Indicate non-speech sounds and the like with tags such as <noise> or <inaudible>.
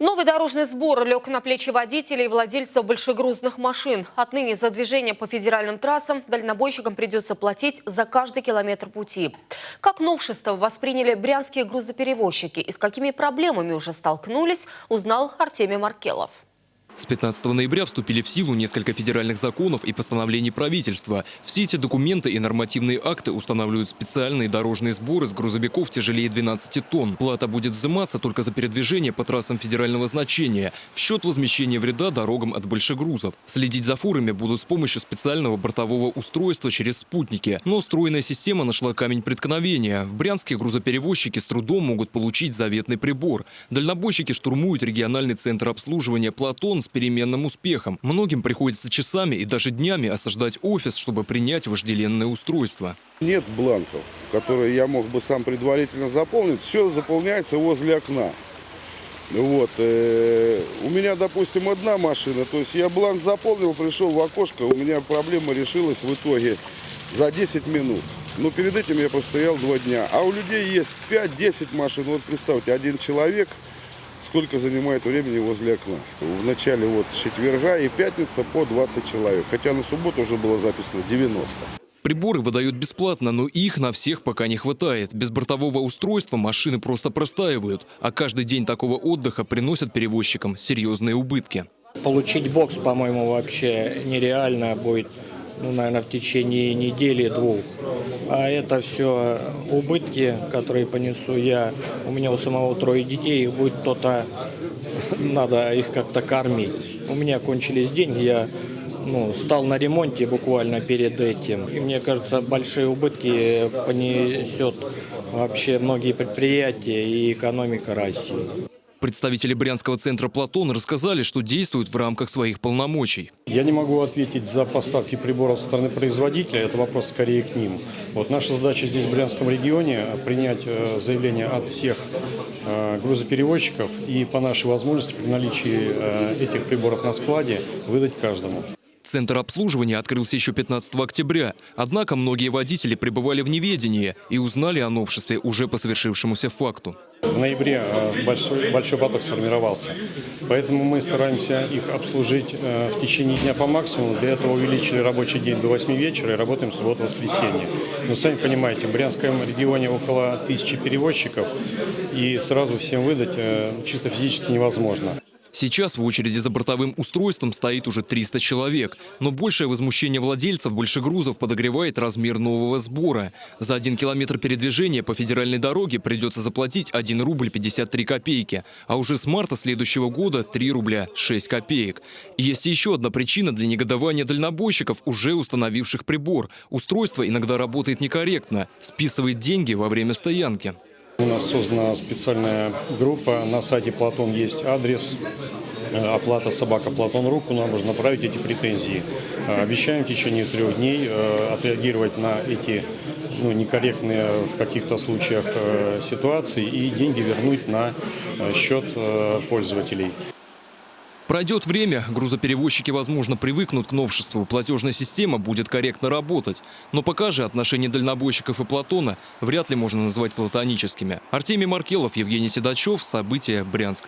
Новый дорожный сбор лег на плечи водителей и владельцев большегрузных машин. Отныне за движение по федеральным трассам дальнобойщикам придется платить за каждый километр пути. Как новшество восприняли брянские грузоперевозчики и с какими проблемами уже столкнулись, узнал Артемий Маркелов. С 15 ноября вступили в силу несколько федеральных законов и постановлений правительства. Все эти документы и нормативные акты устанавливают специальные дорожные сборы с грузовиков тяжелее 12 тонн. Плата будет взиматься только за передвижение по трассам федерального значения в счет возмещения вреда дорогам от большегрузов. Следить за фурами будут с помощью специального бортового устройства через спутники. Но стройная система нашла камень преткновения. В Брянске грузоперевозчики с трудом могут получить заветный прибор. Дальнобойщики штурмуют региональный центр обслуживания «Платон» с переменным успехом. Многим приходится часами и даже днями осаждать офис, чтобы принять вожделенное устройство. Нет бланков, которые я мог бы сам предварительно заполнить. Все заполняется возле окна. Вот. Э, у меня, допустим, одна машина. То есть я бланк заполнил, пришел в окошко, у меня проблема решилась в итоге за 10 минут. Но перед этим я простоял два дня. А у людей есть 5-10 машин. Вот представьте, один человек – сколько занимает времени возле окна. В начале вот четверга и пятница по 20 человек, хотя на субботу уже было записано 90. Приборы выдают бесплатно, но их на всех пока не хватает. Без бортового устройства машины просто простаивают, а каждый день такого отдыха приносят перевозчикам серьезные убытки. Получить бокс, по-моему, вообще нереально будет ну, наверное, в течение недели-двух. А это все убытки, которые понесу я. У меня у самого трое детей, будет кто-то, <laughs> надо их как-то кормить. У меня кончились деньги, я ну, стал на ремонте буквально перед этим. И мне кажется, большие убытки понесет вообще многие предприятия и экономика России. Представители Брянского центра «Платон» рассказали, что действуют в рамках своих полномочий. Я не могу ответить за поставки приборов со стороны производителя, это вопрос скорее к ним. Вот наша задача здесь в Брянском регионе принять э, заявление от всех э, грузоперевозчиков и по нашей возможности при наличии э, этих приборов на складе выдать каждому. Центр обслуживания открылся еще 15 октября. Однако многие водители пребывали в неведении и узнали о новшестве уже по совершившемуся факту. В ноябре э, большой, большой поток сформировался, поэтому мы стараемся их обслужить э, в течение дня по максимуму. Для этого увеличили рабочий день до 8 вечера и работаем субботу-воскресенье. Но сами понимаете, в Брянском регионе около тысячи перевозчиков, и сразу всем выдать э, чисто физически невозможно. Сейчас в очереди за бортовым устройством стоит уже 300 человек. Но большее возмущение владельцев большегрузов подогревает размер нового сбора. За один километр передвижения по федеральной дороге придется заплатить 1 рубль 53 копейки. А уже с марта следующего года 3 рубля 6 копеек. И есть еще одна причина для негодования дальнобойщиков, уже установивших прибор. Устройство иногда работает некорректно, списывает деньги во время стоянки. У нас создана специальная группа, на сайте Платон есть адрес, э, оплата собака Платон.ру, куда можно направить эти претензии. Э, обещаем в течение трех дней э, отреагировать на эти ну, некорректные в каких-то случаях ситуации и деньги вернуть на счет пользователей. Пройдет время, грузоперевозчики, возможно, привыкнут к новшеству, платежная система будет корректно работать. Но пока же отношения дальнобойщиков и Платона вряд ли можно назвать платоническими. Артемий Маркелов, Евгений Седачев, События, Брянск.